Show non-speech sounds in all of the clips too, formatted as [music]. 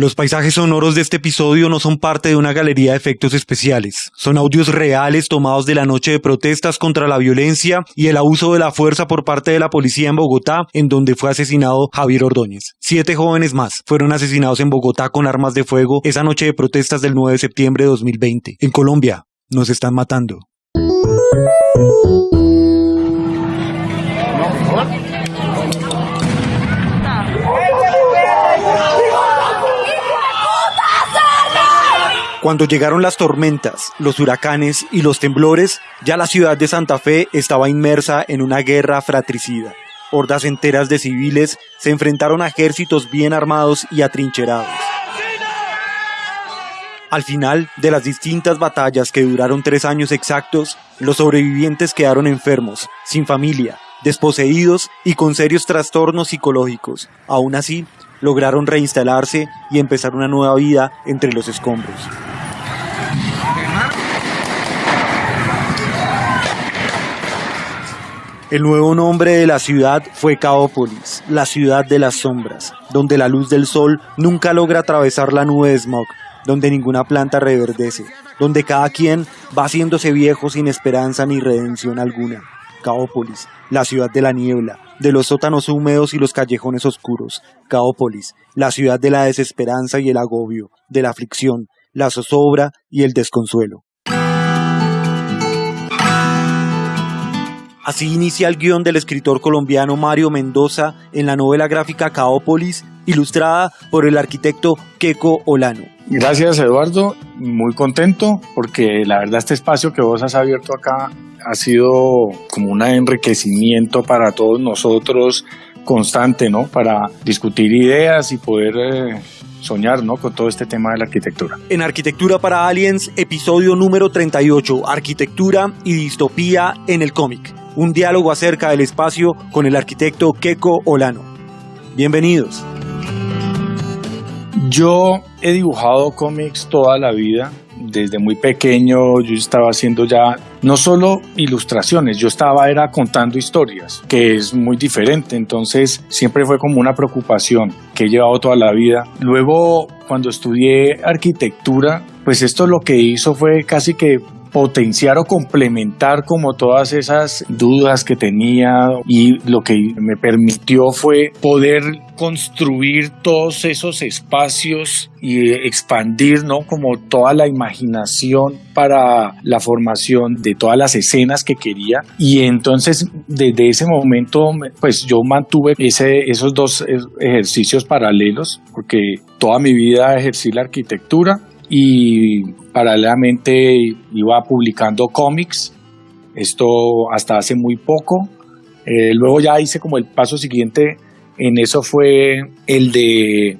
Los paisajes sonoros de este episodio no son parte de una galería de efectos especiales. Son audios reales tomados de la noche de protestas contra la violencia y el abuso de la fuerza por parte de la policía en Bogotá, en donde fue asesinado Javier Ordóñez. Siete jóvenes más fueron asesinados en Bogotá con armas de fuego esa noche de protestas del 9 de septiembre de 2020. En Colombia, nos están matando. Cuando llegaron las tormentas, los huracanes y los temblores, ya la ciudad de Santa Fe estaba inmersa en una guerra fratricida. Hordas enteras de civiles se enfrentaron a ejércitos bien armados y atrincherados. Al final de las distintas batallas que duraron tres años exactos, los sobrevivientes quedaron enfermos, sin familia, desposeídos y con serios trastornos psicológicos. Aún así, lograron reinstalarse y empezar una nueva vida entre los escombros. El nuevo nombre de la ciudad fue Caópolis, la ciudad de las sombras, donde la luz del sol nunca logra atravesar la nube de smog, donde ninguna planta reverdece, donde cada quien va haciéndose viejo sin esperanza ni redención alguna. Caópolis, la ciudad de la niebla, de los sótanos húmedos y los callejones oscuros. Caópolis, la ciudad de la desesperanza y el agobio, de la aflicción, la zozobra y el desconsuelo. Así inicia el guion del escritor colombiano Mario Mendoza en la novela gráfica Caópolis, ilustrada por el arquitecto Keco Olano. Gracias Eduardo, muy contento porque la verdad este espacio que vos has abierto acá ha sido como un enriquecimiento para todos nosotros constante, ¿no? Para discutir ideas y poder eh, soñar, ¿no? Con todo este tema de la arquitectura. En Arquitectura para Aliens, episodio número 38, Arquitectura y Distopía en el cómic un diálogo acerca del espacio con el arquitecto Keiko Olano. Bienvenidos. Yo he dibujado cómics toda la vida. Desde muy pequeño yo estaba haciendo ya no solo ilustraciones, yo estaba era contando historias, que es muy diferente. Entonces siempre fue como una preocupación que he llevado toda la vida. Luego cuando estudié arquitectura, pues esto lo que hizo fue casi que potenciar o complementar como todas esas dudas que tenía y lo que me permitió fue poder construir todos esos espacios y expandir, ¿no? Como toda la imaginación para la formación de todas las escenas que quería. Y entonces, desde ese momento, pues yo mantuve ese, esos dos ejercicios paralelos, porque toda mi vida ejercí la arquitectura y paralelamente iba publicando cómics, esto hasta hace muy poco. Eh, luego ya hice como el paso siguiente en eso fue el de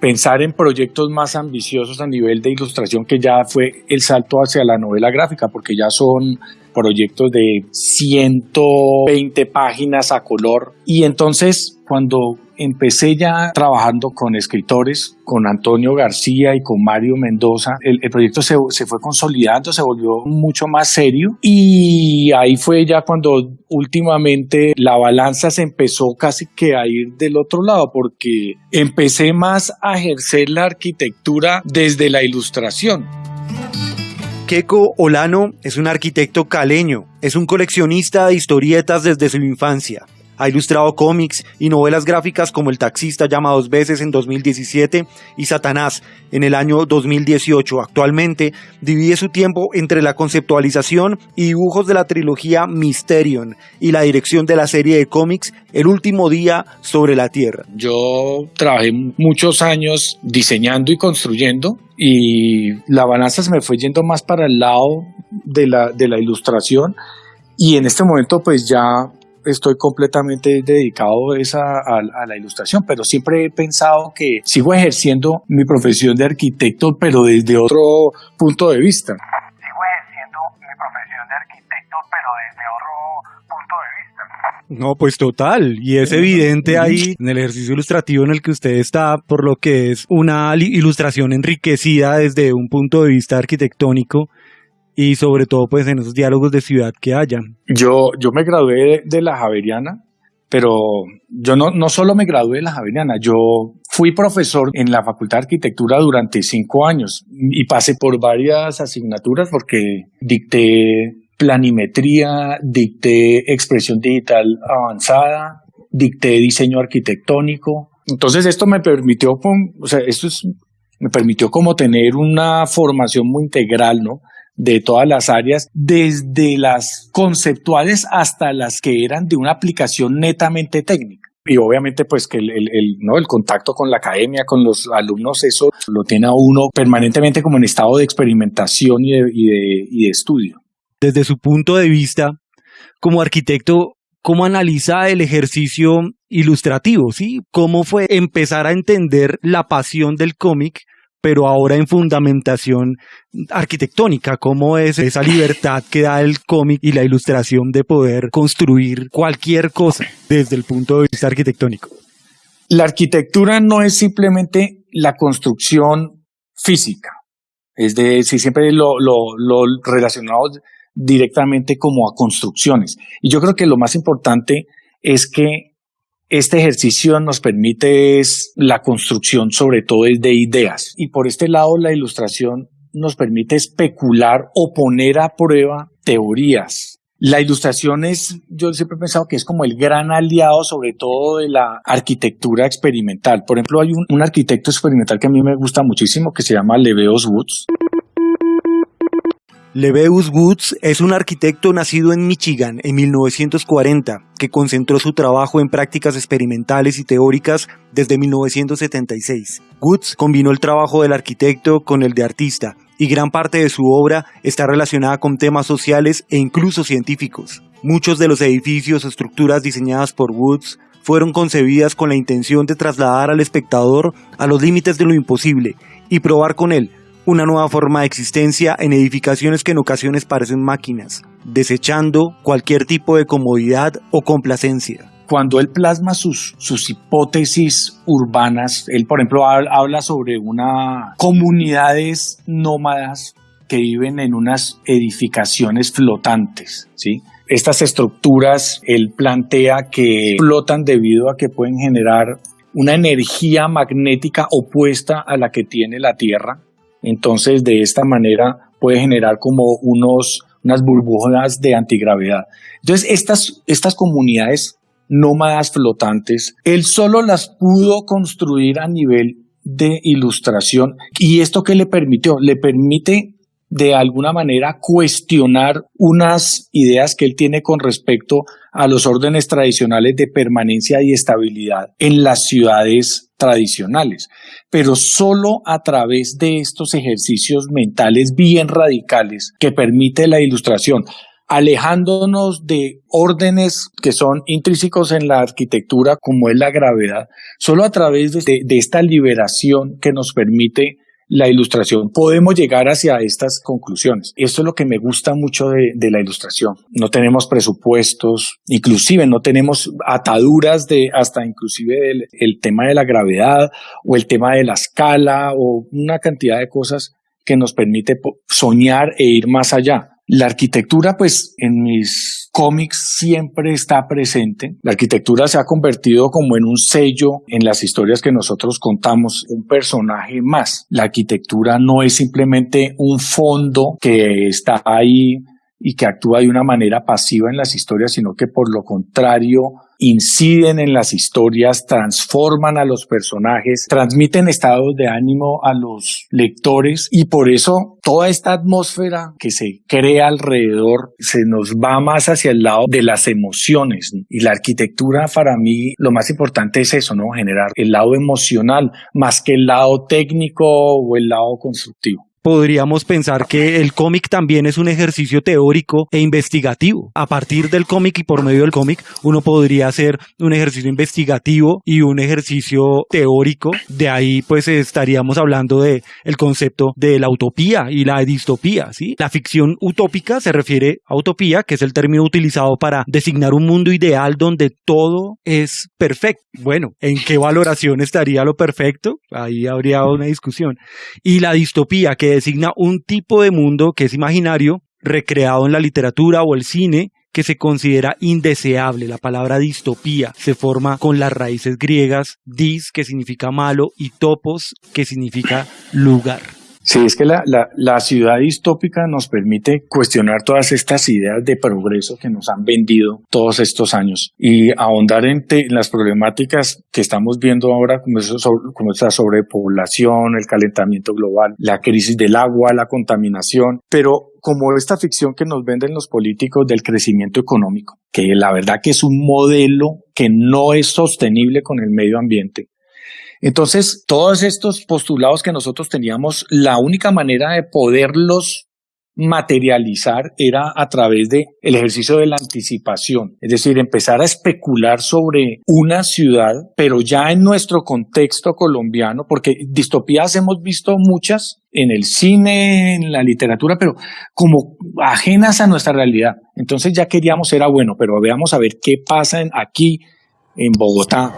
pensar en proyectos más ambiciosos a nivel de ilustración, que ya fue el salto hacia la novela gráfica, porque ya son proyectos de 120 páginas a color. Y entonces, cuando empecé ya trabajando con escritores, con Antonio García y con Mario Mendoza. El, proyecto se, se, fue consolidando, se volvió mucho más serio y ahí fue ya cuando últimamente la balanza se empezó casi que a ir del otro lado porque empecé más a ejercer la arquitectura desde la ilustración. Keiko Olano es un arquitecto caleño, es un coleccionista de historietas desde su infancia. Ha ilustrado cómics y novelas gráficas como El taxista llama dos veces en 2017 y Satanás en el año 2018. Actualmente divide su tiempo entre la conceptualización y dibujos de la trilogía Mysterion y la dirección de la serie de cómics El último día sobre la Tierra. Yo trabajé muchos años diseñando y construyendo y la balanza se me fue yendo más para el lado de la, de la ilustración y en este momento pues ya estoy completamente dedicado a, a, la ilustración, pero siempre he pensado que sigo ejerciendo mi profesión de arquitecto, pero desde otro punto de vista. Sigo ejerciendo mi profesión de arquitecto, pero desde otro punto de vista. No, pues total, y es evidente ahí en el ejercicio ilustrativo en el que usted está, por lo que es una ilustración enriquecida desde un punto de vista arquitectónico y sobre todo pues en esos diálogos de ciudad que haya. Yo, yo me gradué de, la Javeriana, pero yo no, no solo me gradué de la Javeriana, yo Fui profesor en la Facultad de Arquitectura durante cinco años y pasé por varias asignaturas porque dicté planimetría, dicté expresión digital avanzada, dicté diseño arquitectónico. Entonces esto me permitió, o sea, esto es, me permitió como tener una formación muy integral, ¿no? De todas las áreas, desde las conceptuales hasta las que eran de una aplicación netamente técnica. Y obviamente pues que el, ¿no? el contacto con la academia, con los alumnos, eso lo tiene a uno permanentemente como en estado de experimentación y de, y de, y de estudio. Desde su punto de vista, como arquitecto, ¿cómo analiza el ejercicio ilustrativo? ¿sí? ¿Cómo fue empezar a entender la pasión del cómic pero ahora en fundamentación arquitectónica, cómo es esa libertad que da el cómic y la ilustración de poder construir cualquier cosa desde el punto de vista arquitectónico. La arquitectura no es simplemente la construcción física, es decir, siempre lo, lo, lo relacionado directamente como a construcciones. Y yo creo que lo más importante es que este ejercicio nos permite es la construcción sobre todo de ideas y por este lado la ilustración nos permite especular o poner a prueba teorías. La ilustración es, yo siempre he pensado que es como el gran aliado sobre todo de la arquitectura experimental. Por ejemplo, hay un, un arquitecto experimental que a mí me gusta muchísimo que se llama Leveos Woods. Leveus Woods es un arquitecto nacido en Michigan en 1940 que concentró su trabajo en prácticas experimentales y teóricas desde 1976. Woods combinó el trabajo del arquitecto con el de artista y gran parte de su obra está relacionada con temas sociales e incluso científicos. Muchos de los edificios o estructuras diseñadas por Woods fueron concebidas con la intención de trasladar al espectador a los límites de lo imposible y probar con él una nueva forma de existencia en edificaciones que en ocasiones parecen máquinas, desechando cualquier tipo de comodidad o complacencia. Cuando él plasma sus, sus hipótesis urbanas, él por ejemplo habla sobre una comunidades nómadas que viven en unas edificaciones flotantes, ¿sí? Estas estructuras él plantea que flotan debido a que pueden generar una energía magnética opuesta a la que tiene la Tierra, entonces, de esta manera puede generar como unos, unas burbujas de antigravedad. Entonces, estas, estas comunidades nómadas flotantes, él solo las pudo construir a nivel de ilustración. ¿Y esto qué le permitió? Le permite de alguna manera cuestionar unas ideas que él tiene con respecto a los órdenes tradicionales de permanencia y estabilidad en las ciudades tradicionales, pero solo a través de estos ejercicios mentales bien radicales que permite la ilustración alejándonos de órdenes que son intrínsecos en la arquitectura como es la gravedad, solo a través de, de, esta liberación que nos permite la ilustración, podemos llegar hacia estas conclusiones. Esto es lo que me gusta mucho de, de, la ilustración. No tenemos presupuestos, inclusive no tenemos ataduras de hasta inclusive el, el tema de la gravedad o el tema de la escala o una cantidad de cosas que nos permite soñar e ir más allá. La arquitectura, pues en mis cómics siempre está presente. La arquitectura se ha convertido como en un sello en las historias que nosotros contamos, un personaje más. La arquitectura no es simplemente un fondo que está ahí y que actúa de una manera pasiva en las historias, sino que por lo contrario inciden en las historias, transforman a los personajes, transmiten estados de ánimo a los lectores y por eso toda esta atmósfera que se crea alrededor se nos va más hacia el lado de las emociones y la arquitectura para mí lo más importante es eso, ¿no? Generar el lado emocional más que el lado técnico o el lado constructivo podríamos pensar que el cómic también es un ejercicio teórico e investigativo. A partir del cómic y por medio del cómic, uno podría hacer un ejercicio investigativo y un ejercicio teórico. De ahí, pues, estaríamos hablando de el concepto de la utopía y la distopía, ¿sí? La ficción utópica se refiere a utopía, que es el término utilizado para designar un mundo ideal donde todo es perfecto. Bueno, ¿en qué valoración estaría lo perfecto? Ahí habría una discusión. Y la distopía, que designa un tipo de mundo que es imaginario, recreado en la literatura o el cine, que se considera indeseable. La palabra distopía se forma con las raíces griegas dis, que significa malo, y topos, que significa lugar. Sí, es que la, la, ciudad distópica nos permite cuestionar todas estas ideas de progreso que nos han vendido todos estos años y ahondar en, las problemáticas que estamos viendo ahora, como, eso, como esta sobrepoblación, el calentamiento global, la crisis del agua, la contaminación, pero como esta ficción que nos venden los políticos del crecimiento económico, que la verdad que es un modelo que no es sostenible con el medio ambiente, entonces, todos estos postulados que nosotros teníamos, la única manera de poderlos materializar era a través de el ejercicio de la anticipación, es decir, empezar a especular sobre una ciudad, pero ya en nuestro contexto colombiano, porque distopías hemos visto muchas en el cine, en la literatura, pero como ajenas a nuestra realidad. Entonces ya queríamos, era bueno, pero veamos a ver qué pasa aquí en Bogotá,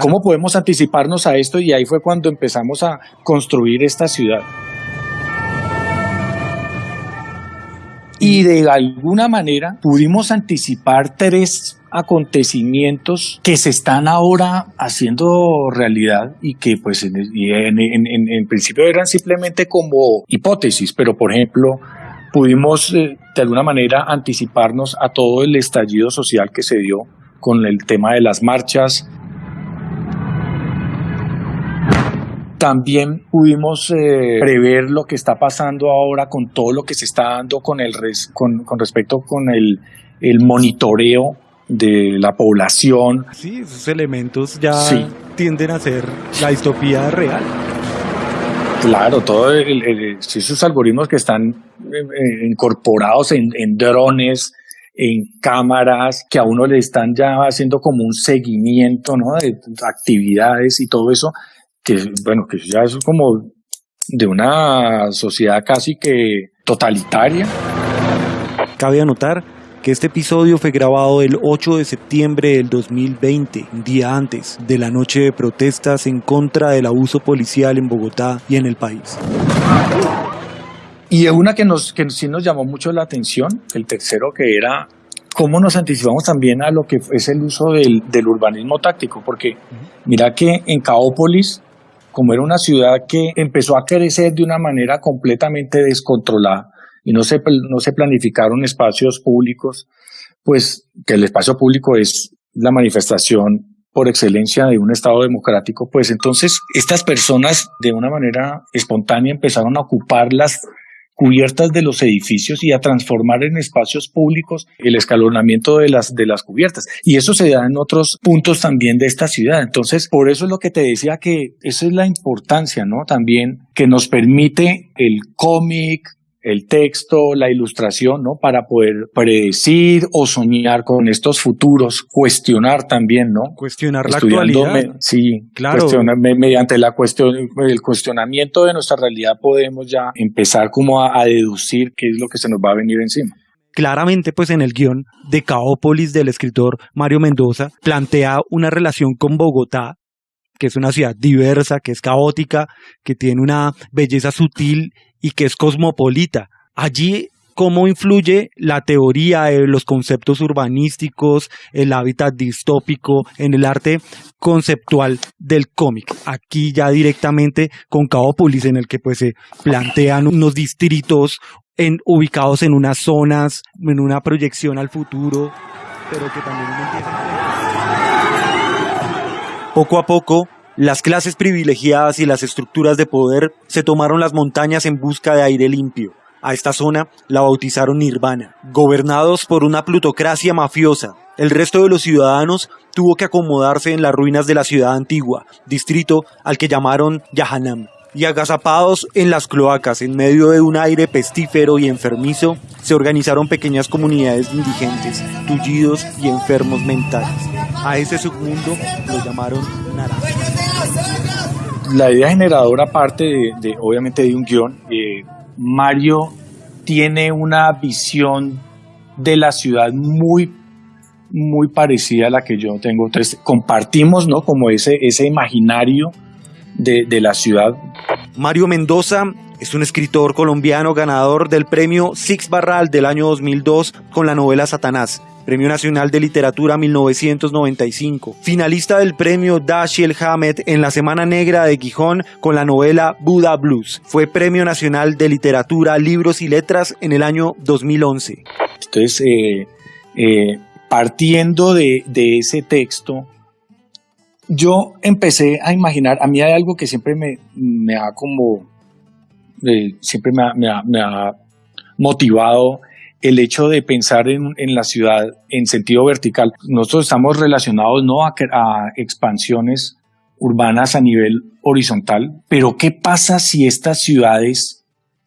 ¿Cómo podemos anticiparnos a esto? Y ahí fue cuando empezamos a construir esta ciudad. Y de alguna manera pudimos anticipar tres acontecimientos que se están ahora haciendo realidad y que pues en, principio eran simplemente como hipótesis, pero por ejemplo pudimos eh, de alguna manera anticiparnos a todo el estallido social que se dio con el tema de las marchas, También pudimos eh, prever lo que está pasando ahora con todo lo que se está dando con, el con, con respecto con el, el monitoreo de la población. Sí, esos elementos ya tienden a ser la distopía real. Claro, todos esos algoritmos que están eh, eh, incorporados en, en, drones, en cámaras, que a uno le están ya haciendo como un seguimiento ¿no? de actividades y todo eso, que bueno, que ya es como de una sociedad casi que totalitaria. Cabe anotar que este episodio fue grabado el 8 de septiembre del 2020, un día antes de la noche de protestas en contra del abuso policial en Bogotá y en el país. Y una que, nos, que sí nos llamó mucho la atención, el tercero que era cómo nos anticipamos también a lo que es el uso del, del urbanismo táctico, porque mira que en Caópolis como era una ciudad que empezó a crecer de una manera completamente descontrolada y no se, no se planificaron espacios públicos, pues que el espacio público es la manifestación por excelencia de un Estado democrático, pues entonces estas personas de una manera espontánea empezaron a ocupar las cubiertas de los edificios y a transformar en espacios públicos el escalonamiento de las, de las cubiertas. Y eso se da en otros puntos también de esta ciudad. Entonces, por eso es lo que te decía que esa es la importancia, ¿no? También que nos permite el cómic, el texto, la ilustración, ¿no? Para poder predecir o soñar con estos futuros, cuestionar también, ¿no? Cuestionar la actualidad. sí, claro. mediante la cuestión, el cuestionamiento de nuestra realidad podemos ya empezar como a, a deducir qué es lo que se nos va a venir encima claramente pues en el guion de Caópolis del escritor Mario Mendoza plantea una relación con Bogotá que es una ciudad diversa, que es caótica, que tiene una belleza sutil y que es cosmopolita. Allí cómo influye la teoría de los conceptos urbanísticos, el hábitat distópico en el arte conceptual del cómic. Aquí ya directamente con Caópolis, en el que pues se plantean unos distritos ubicados en unas zonas, en una proyección al futuro, pero que también Poco a poco, las clases privilegiadas y las estructuras de poder se tomaron las montañas en busca de aire limpio. A esta zona la bautizaron Nirvana. Gobernados por una plutocracia mafiosa, el resto de los ciudadanos tuvo que acomodarse en las ruinas de la ciudad antigua, distrito al que llamaron Yahanam. Y agazapados en las cloacas, en medio de un aire pestífero y enfermizo, se organizaron pequeñas comunidades indigentes, tullidos y enfermos mentales. A ese submundo lo llamaron Naranja. La idea generadora parte de, obviamente de un guion. Eh, Mario tiene una visión de la ciudad muy muy parecida a la que yo tengo. Entonces, compartimos, ¿no? Como ese, ese imaginario de, de, la ciudad. Mario Mendoza Es un escritor colombiano ganador del premio Six Barral del año 2002 con la novela Satanás. Premio Nacional de Literatura 1995, finalista del premio Dashiell Hammett en la Semana Negra de Gijón con la novela Buddha Blues. Fue Premio Nacional de Literatura, Libros y Letras en el año 2011. Entonces, eh, eh, partiendo de, ese texto, yo empecé a imaginar, a mí hay algo que siempre me, me ha como, eh, siempre me ha motivado el hecho de pensar en, la ciudad en sentido vertical. Nosotros estamos relacionados no a, a expansiones urbanas a nivel horizontal, pero ¿qué pasa si estas ciudades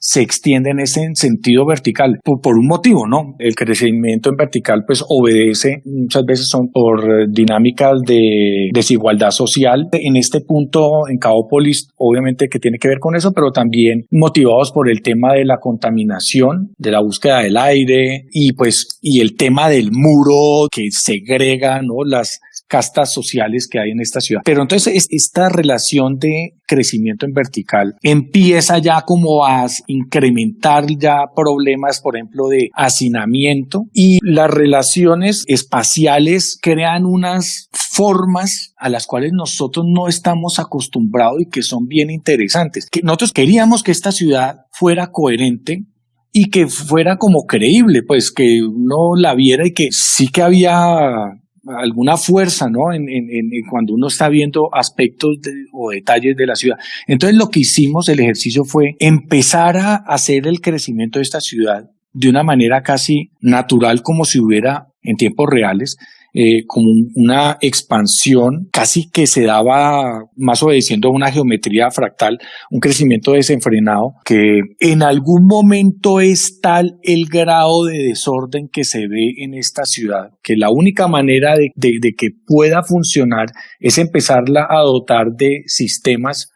se extiende en ese sentido vertical por, un motivo, ¿no? El crecimiento en vertical pues obedece, muchas veces son por dinámicas de desigualdad social. En este punto, en Caópolis, obviamente que tiene que ver con eso, pero también motivados por el tema de la contaminación, de la búsqueda del aire y pues, y el tema del muro que segrega, ¿no? Las, castas sociales que hay en esta ciudad. Pero entonces esta relación de crecimiento en vertical empieza ya como a incrementar ya problemas, por ejemplo, de hacinamiento y las relaciones espaciales crean unas formas a las cuales nosotros no estamos acostumbrados y que son bien interesantes. Que nosotros queríamos que esta ciudad fuera coherente y que fuera como creíble, pues que uno la viera y que sí que había alguna fuerza, ¿no? En, en, en, cuando uno está viendo aspectos o detalles de la ciudad. Entonces lo que hicimos, el ejercicio fue empezar a hacer el crecimiento de esta ciudad de una manera casi natural, como si hubiera en tiempos reales, eh, como una expansión casi que se daba más obedeciendo a una geometría fractal, un crecimiento desenfrenado que en algún momento es tal el grado de desorden que se ve en esta ciudad, que la única manera de, de que pueda funcionar es empezarla a dotar de sistemas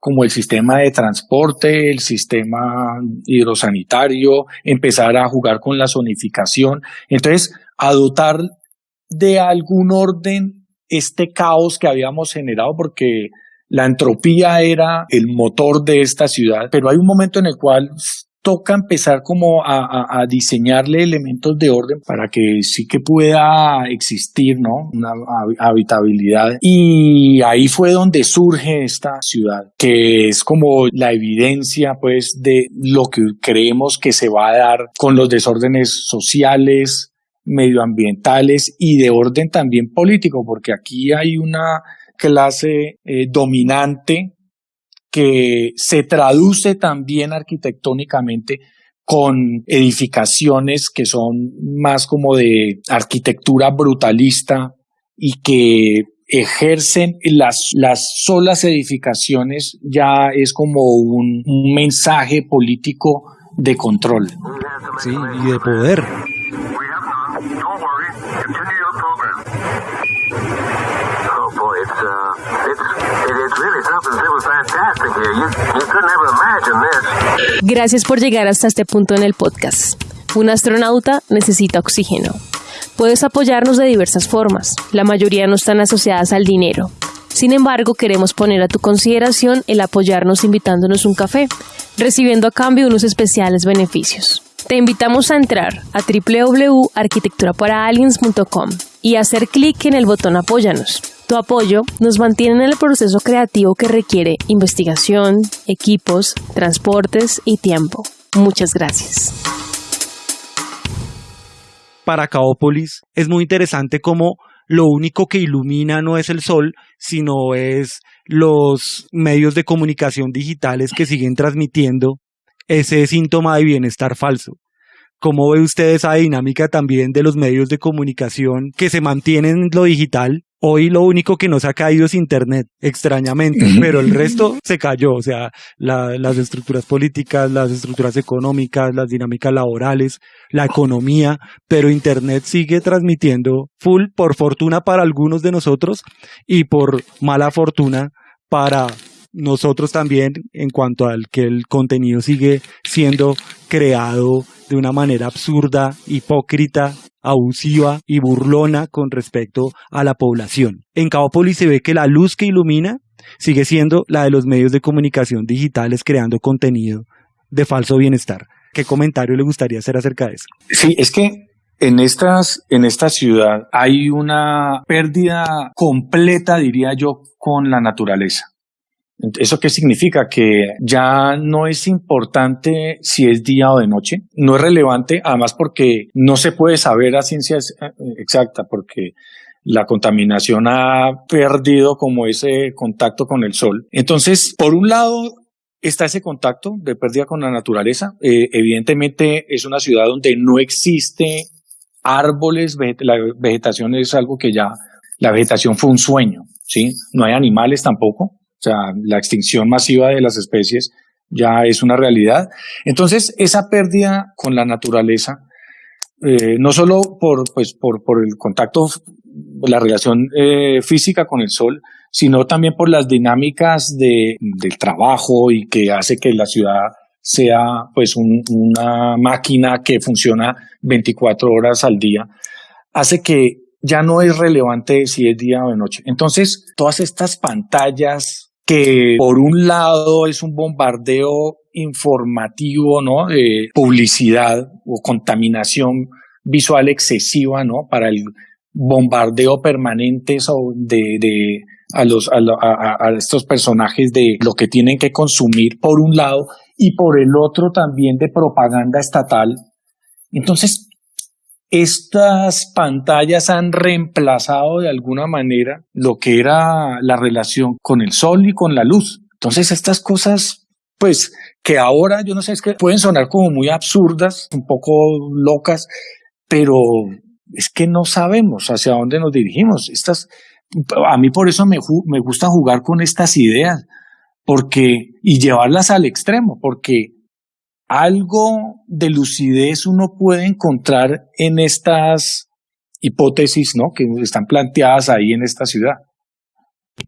como el sistema de transporte, el sistema hidrosanitario, empezar a jugar con la zonificación. Entonces, a dotar de algún orden este caos que habíamos generado porque la entropía era el motor de esta ciudad, pero hay un momento en el cual toca empezar como a, diseñarle elementos de orden para que sí que pueda existir, ¿no? Una habitabilidad. Y ahí fue donde surge esta ciudad, que es como la evidencia, pues, de lo que creemos que se va a dar con los desórdenes sociales, medioambientales y de orden también político, porque aquí hay una clase eh, dominante que se traduce también arquitectónicamente con edificaciones que son más como de arquitectura brutalista y que ejercen las, las solas edificaciones ya es como un, un mensaje político de control. Sí, y de poder. Gracias por llegar hasta este punto en el podcast. Un astronauta necesita oxígeno. Puedes apoyarnos de diversas formas. La mayoría no están asociadas al dinero. Sin embargo, queremos poner a tu consideración el apoyarnos invitándonos un café, recibiendo a cambio unos especiales beneficios. Te invitamos a entrar a www.arquitecturaparaaliens.com y hacer clic en el botón Apóyanos. Tu apoyo nos mantiene en el proceso creativo que requiere investigación, equipos, transportes y tiempo. Muchas gracias. Para Caópolis es muy interesante cómo lo único que ilumina no es el sol, sino es los medios de comunicación digitales que siguen transmitiendo ese síntoma de bienestar falso. ¿Cómo ve usted esa dinámica también de los medios de comunicación que se mantienen en lo digital, Hoy lo único que nos ha caído es Internet, extrañamente, pero el [laughs] resto se cayó, o sea, las estructuras políticas, las estructuras económicas, las dinámicas laborales, la economía, pero Internet sigue transmitiendo full, por fortuna para algunos de nosotros y por mala fortuna para nosotros también en cuanto al que el contenido sigue siendo creado de una manera absurda, hipócrita, abusiva y burlona con respecto a la población. En Caópolis se ve que la luz que ilumina sigue siendo la de los medios de comunicación digitales creando contenido de falso bienestar. ¿Qué comentario le gustaría hacer acerca de eso? Sí, es que en, estas, en esta ciudad hay una pérdida completa, diría yo, con la naturaleza. ¿Eso qué significa? Que ya no es importante si es día o de noche. No es relevante, además porque no se puede saber a ciencia eh, exacta, porque la contaminación ha perdido como ese contacto con el sol. Entonces, por un lado, está ese contacto de pérdida con la naturaleza. Eh, evidentemente es una ciudad donde no existe árboles, la vegetación es algo que ya, la vegetación fue un sueño, ¿sí? No hay animales tampoco, o sea, la extinción masiva de las especies ya es una realidad. Entonces, esa pérdida con la naturaleza, eh, no solo por, pues, por, por el contacto, la relación eh, física con el sol, sino también por las dinámicas de, del trabajo y que hace que la ciudad sea pues una máquina que funciona 24 horas al día, hace que ya no es relevante si es día o de noche. Entonces, todas estas pantallas que por un lado es un bombardeo informativo, ¿no? De publicidad o contaminación visual excesiva, ¿no? Para el bombardeo permanente de, de a, los, a, estos personajes de lo que tienen que consumir por un lado y por el otro también de propaganda estatal. Entonces, estas pantallas han reemplazado de alguna manera lo que era la relación con el sol y con la luz. Entonces, estas cosas, pues, que ahora, yo no sé, es que pueden sonar como muy absurdas, un poco locas, pero es que no sabemos hacia dónde nos dirigimos. Estas, a mí por eso me, me gusta jugar con estas ideas, porque, y llevarlas al extremo, porque algo de lucidez uno puede encontrar en estas hipótesis, ¿no? Que están planteadas ahí en esta ciudad.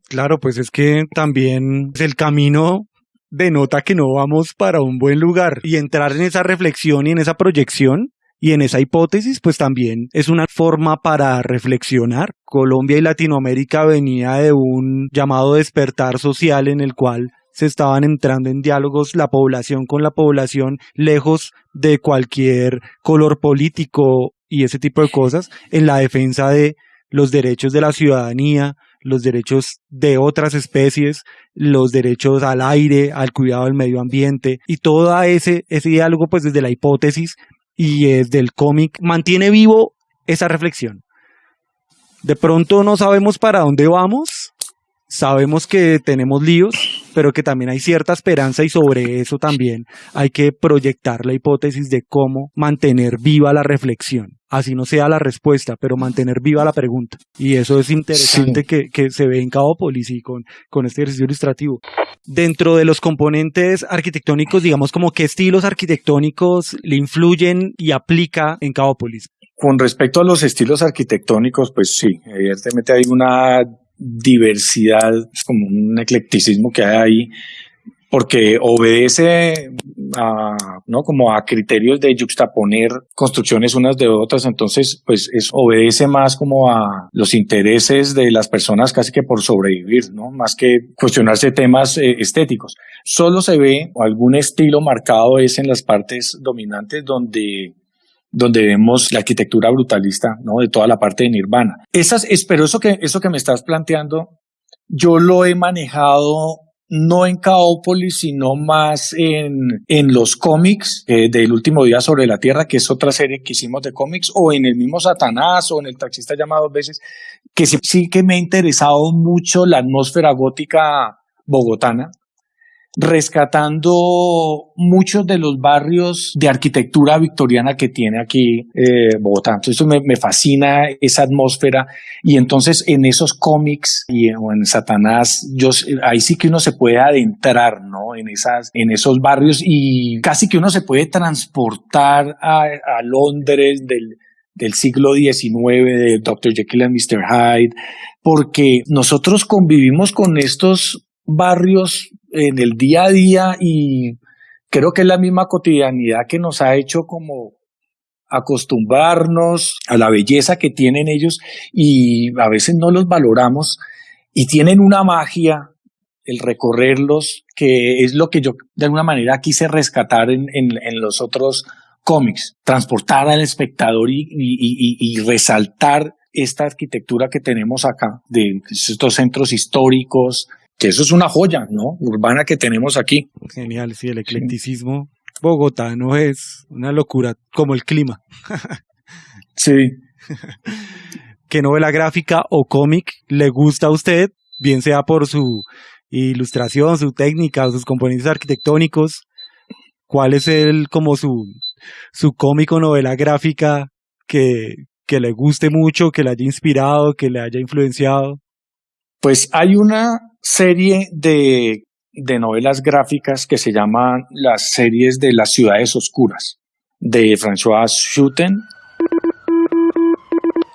Claro, pues es que también el camino denota que no vamos para un buen lugar y entrar en esa reflexión y en esa proyección y en esa hipótesis, pues también es una forma para reflexionar. Colombia y Latinoamérica venía de un llamado despertar social en el cual se estaban entrando en diálogos la población con la población, lejos de cualquier color político y ese tipo de cosas, en la defensa de los derechos de la ciudadanía, los derechos de otras especies, los derechos al aire, al cuidado del medio ambiente y todo ese, ese diálogo pues desde la hipótesis y desde el cómic mantiene vivo esa reflexión. De pronto no sabemos para dónde vamos, sabemos que tenemos líos, pero que también hay cierta esperanza y sobre eso también hay que proyectar la hipótesis de cómo mantener viva la reflexión. Así no sea la respuesta, pero mantener viva la pregunta. Y eso es interesante que, que, se ve en Cabópolis y con, con este ejercicio ilustrativo dentro de los componentes arquitectónicos, digamos, como qué estilos arquitectónicos le influyen y aplica en Cabópolis. Con respecto a los estilos arquitectónicos, pues sí, evidentemente hay una diversidad, como un eclecticismo que hay ahí porque obedece a, ¿no? como a criterios de juxtaponer construcciones unas de otras, entonces pues es, obedece más como a los intereses de las personas casi que por sobrevivir, ¿no? Más que cuestionarse temas eh, estéticos. Solo se ve algún estilo marcado es en las partes dominantes donde donde vemos la arquitectura brutalista, ¿no? De toda la parte de Nirvana. Esas, pero eso que, eso que me estás planteando, yo lo he manejado no en Caópolis, sino más en, en los cómics eh, del último día sobre la Tierra, que es otra serie que hicimos de cómics, o en el mismo Satanás, o en el taxista llamado dos veces, que sí, sí que me ha interesado mucho la atmósfera gótica bogotana, rescatando muchos de los barrios de arquitectura victoriana que tiene aquí eh, Bogotá. Entonces me, fascina esa atmósfera y entonces en esos cómics y o en Satanás, ahí sí que uno se puede adentrar, ¿no? En esos barrios y casi que uno se puede transportar a, a Londres del, del siglo XIX, de Dr. Jekyll and Mr. Hyde, porque nosotros convivimos con estos barrios en el día a día y creo que es la misma cotidianidad que nos ha hecho como acostumbrarnos a la belleza que tienen ellos y a veces no los valoramos y tienen una magia el recorrerlos, que es lo que yo de alguna manera quise rescatar en, en, los otros cómics, transportar al espectador y, y, resaltar esta arquitectura que tenemos acá, de estos centros históricos, que eso es una joya, ¿no? Urbana que tenemos aquí. Genial, sí, el eclecticismo sí. bogotano es una locura, como el clima. [laughs] sí. ¿Qué novela gráfica o cómic le gusta a usted? Bien sea por su ilustración, su técnica, sus componentes arquitectónicos. ¿Cuál es el como su, su cómic o novela gráfica que, que le guste mucho, que le haya inspirado, que le haya influenciado? Pues hay una serie de, de novelas gráficas que se llaman las series de las ciudades oscuras, de François Schutten.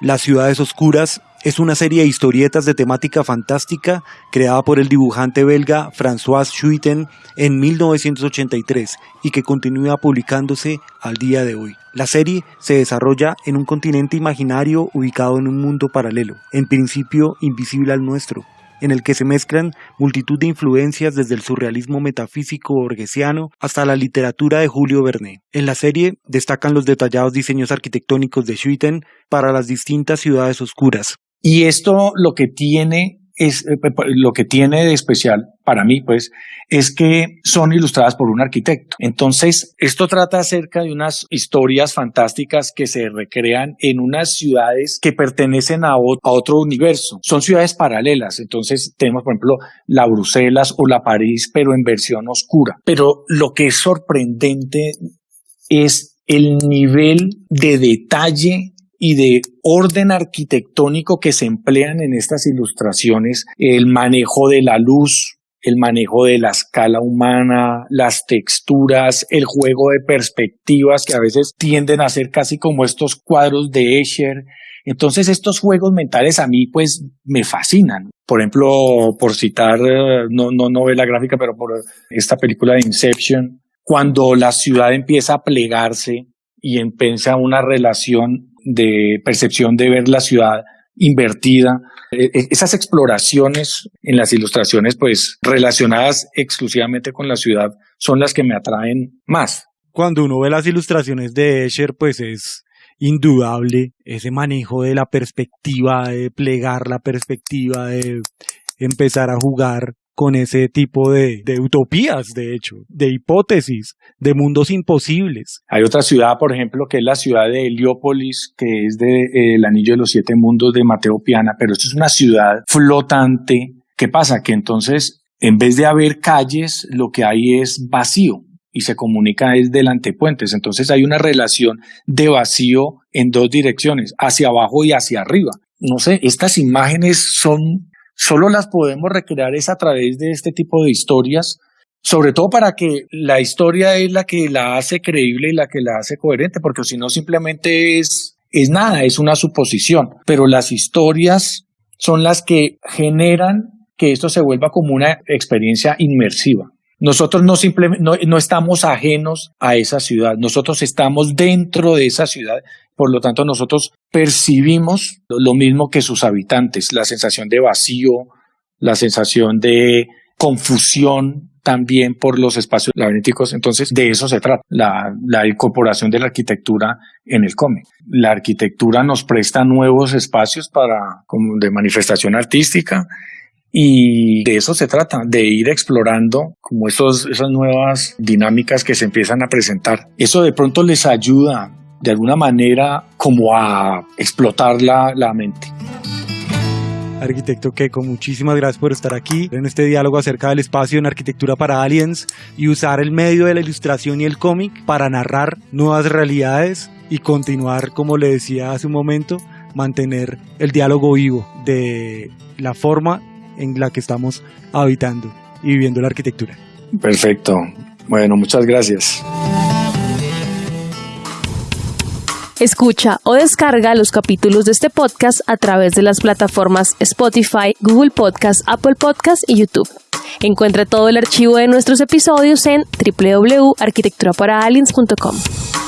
Las ciudades oscuras es una serie de historietas de temática fantástica creada por el dibujante belga François Schuiten en 1983 y que continúa publicándose al día de hoy. La serie se desarrolla en un continente imaginario ubicado en un mundo paralelo, en principio invisible al nuestro, en el que se mezclan multitud de influencias desde el surrealismo metafísico borgesiano hasta la literatura de Julio Verne. En la serie destacan los detallados diseños arquitectónicos de Schuiten para las distintas ciudades oscuras, y esto lo que tiene es lo que tiene de especial para mí, pues, es que son ilustradas por un arquitecto. Entonces, esto trata acerca de unas historias fantásticas que se recrean en unas ciudades que pertenecen a, otro universo. Son ciudades paralelas. Entonces, tenemos, por ejemplo, la Bruselas o la París, pero en versión oscura. Pero lo que es sorprendente es el nivel de detalle y de orden arquitectónico que se emplean en estas ilustraciones, el manejo de la luz, el manejo de la escala humana, las texturas, el juego de perspectivas que a veces tienden a ser casi como estos cuadros de Escher. Entonces estos juegos mentales a mí pues me fascinan. Por ejemplo, por citar, no, no novela gráfica, pero por esta película de Inception, cuando la ciudad empieza a plegarse y empieza una relación de percepción de ver la ciudad invertida. E, e, esas exploraciones en las ilustraciones, pues relacionadas exclusivamente con la ciudad, son las que me atraen más. Cuando uno ve las ilustraciones de Escher, pues es indudable ese manejo de la perspectiva, de plegar la perspectiva, de empezar a jugar con ese tipo de, utopías, de hecho, de hipótesis, de mundos imposibles. Hay otra ciudad, por ejemplo, que es la ciudad de Heliópolis, que es de eh, Anillo de los Siete Mundos de Mateo Piana, pero esto es una ciudad flotante. ¿Qué pasa? Que entonces, en vez de haber calles, lo que hay es vacío y se comunica es delante puentes. Entonces hay una relación de vacío en dos direcciones, hacia abajo y hacia arriba. No sé, estas imágenes son solo las podemos recrear es a través de este tipo de historias, sobre todo para que la historia es la que la hace creíble y la que la hace coherente, porque si no simplemente es, es nada, es una suposición, pero las historias son las que generan que esto se vuelva como una experiencia inmersiva. Nosotros no, simplemente, no, no, estamos ajenos a esa ciudad, nosotros estamos dentro de esa ciudad, por lo tanto nosotros percibimos lo mismo que sus habitantes, la sensación de vacío, la sensación de confusión también por los espacios laberínticos. Entonces, de eso se trata, la, incorporación de la arquitectura en el cómic. La arquitectura nos presta nuevos espacios para, como de manifestación artística, y de eso se trata, de ir explorando como esos, esas nuevas dinámicas que se empiezan a presentar. Eso de pronto les ayuda de alguna manera como a explotar la, la mente. Arquitecto Keiko, muchísimas gracias por estar aquí en este diálogo acerca del espacio en arquitectura para aliens y usar el medio de la ilustración y el cómic para narrar nuevas realidades y continuar, como le decía hace un momento, mantener el diálogo vivo de la forma en la que estamos habitando y viviendo la arquitectura. Perfecto. Bueno, muchas gracias. Escucha o descarga los capítulos de este podcast a través de las plataformas Spotify, Google Podcast, Apple Podcast y YouTube. Encuentra todo el archivo de nuestros episodios en www.arquitecturaparaaliens.com.